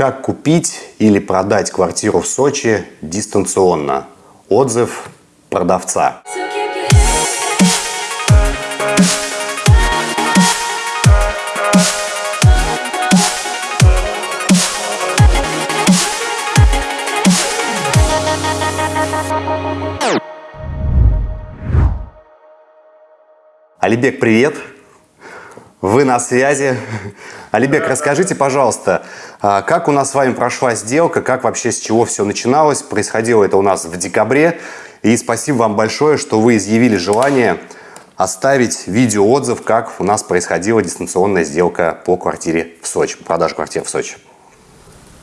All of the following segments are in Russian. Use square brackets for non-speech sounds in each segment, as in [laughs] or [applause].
Как купить или продать квартиру в Сочи дистанционно? Отзыв продавца. Алибек, привет! Вы на связи. [laughs] Алибек, расскажите, пожалуйста, а, как у нас с вами прошла сделка, как вообще с чего все начиналось? Происходило это у нас в декабре. И спасибо вам большое, что вы изъявили желание оставить видеоотзыв, как у нас происходила дистанционная сделка по квартире в Сочи, по продаже квартиры в Сочи.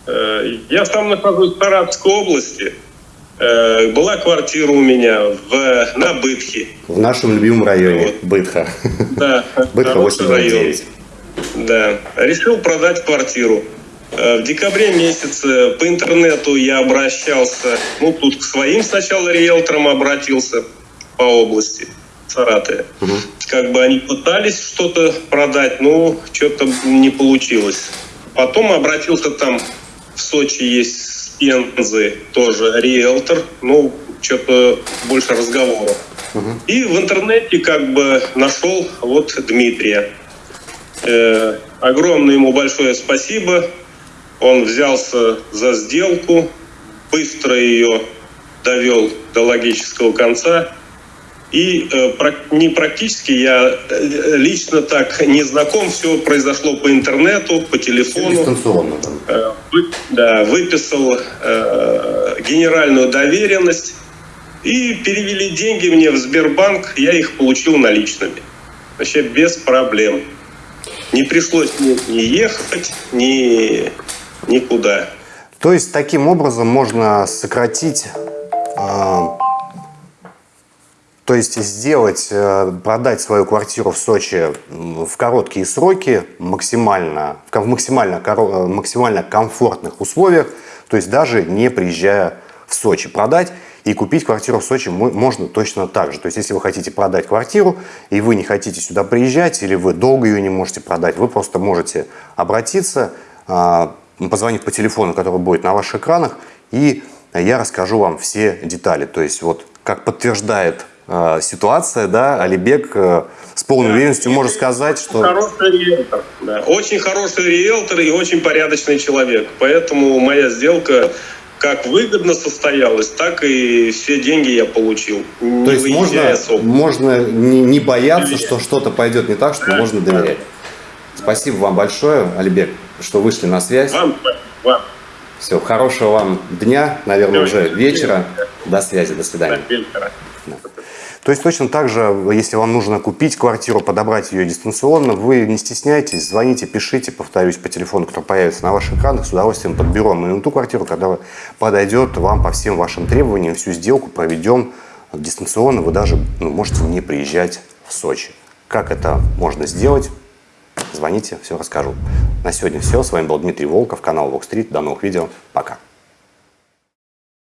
Э, я сам нахожусь в Саратовской области. Э, была квартира у меня в, на Бытхе. В нашем любимом районе, вот. Бытха. Да. Бытха 829. Да. Решил продать квартиру. Э, в декабре месяце по интернету я обращался, ну, тут к своим сначала риэлторам обратился по области Саратове. Угу. Как бы они пытались что-то продать, но что-то не получилось. Потом обратился там, в Сочи есть Пензы тоже риэлтор, ну, что-то больше разговоров. Угу. И в интернете как бы нашел вот Дмитрия. Э, огромное ему большое спасибо. Он взялся за сделку, быстро ее довел до логического конца. И э, не практически, я э, лично так не знаком, все произошло по интернету, по телефону. Дистанционно. Э, вы, да, выписал э, генеральную доверенность и перевели деньги мне в Сбербанк, я их получил наличными. Вообще без проблем. Не пришлось ни, ни ехать, ни никуда. То есть таким образом можно сократить э, то есть сделать, э, продать свою квартиру в Сочи в короткие сроки, максимально, в максимально, э, максимально комфортных условиях, то есть даже не приезжая в Сочи. Продать и купить квартиру в Сочи можно точно так же. То есть если вы хотите продать квартиру и вы не хотите сюда приезжать, или вы долго ее не можете продать, вы просто можете обратиться, а, позвонить по телефону, который будет на ваших экранах, и я расскажу вам все детали. То есть вот как подтверждает э, ситуация, да, Алибек э, с полной да. уверенностью может сказать, что... Хороший риэлтор, да. Очень хороший риэлтор и очень порядочный человек. Поэтому моя сделка как выгодно состоялась, так и все деньги я получил. То есть можно, можно не, не бояться, доверять. что что-то пойдет не так, что да, можно доверять. Да. Спасибо вам большое, Алибек, что вышли на связь. Вам, вам. Все, хорошего вам дня, наверное, Все, уже вечера. До связи, до свидания. До вечера. То есть точно так же, если вам нужно купить квартиру, подобрать ее дистанционно, вы не стесняйтесь, звоните, пишите, повторюсь, по телефону, который появится на ваших экранах, с удовольствием подберем именно ту квартиру, когда подойдет вам по всем вашим требованиям, всю сделку проведем дистанционно, вы даже ну, можете не приезжать в Сочи. Как это можно сделать? Звоните, все расскажу. На сегодня все. С вами был Дмитрий Волков, канал Street. До новых видео. Пока.